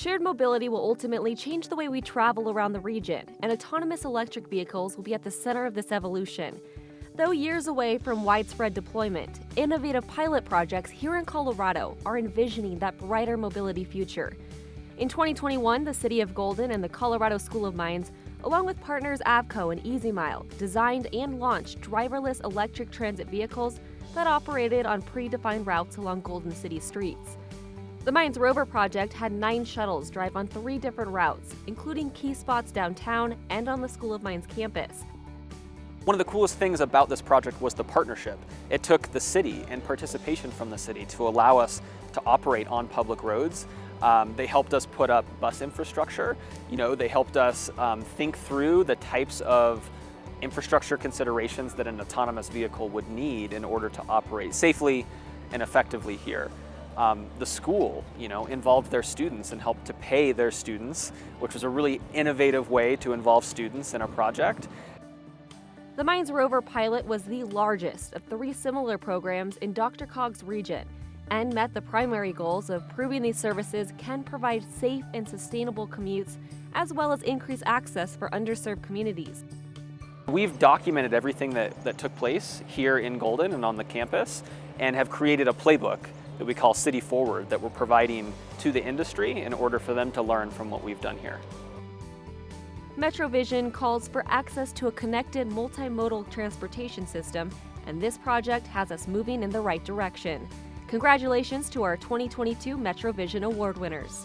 Shared mobility will ultimately change the way we travel around the region, and autonomous electric vehicles will be at the center of this evolution. Though years away from widespread deployment, innovative pilot projects here in Colorado are envisioning that brighter mobility future. In 2021, the City of Golden and the Colorado School of Mines, along with partners Avco and EasyMile, designed and launched driverless electric transit vehicles that operated on predefined routes along Golden City streets. The Mines Rover project had nine shuttles drive on three different routes, including key spots downtown and on the School of Mines campus. One of the coolest things about this project was the partnership. It took the city and participation from the city to allow us to operate on public roads. Um, they helped us put up bus infrastructure. You know, they helped us um, think through the types of infrastructure considerations that an autonomous vehicle would need in order to operate safely and effectively here. Um, the school, you know, involved their students and helped to pay their students, which was a really innovative way to involve students in a project. The Mines Rover pilot was the largest of three similar programs in DRCOG's region and met the primary goals of proving these services can provide safe and sustainable commutes as well as increase access for underserved communities. We've documented everything that, that took place here in Golden and on the campus and have created a playbook that we call City Forward that we're providing to the industry in order for them to learn from what we've done here. MetroVision calls for access to a connected multimodal transportation system, and this project has us moving in the right direction. Congratulations to our 2022 MetroVision Award winners.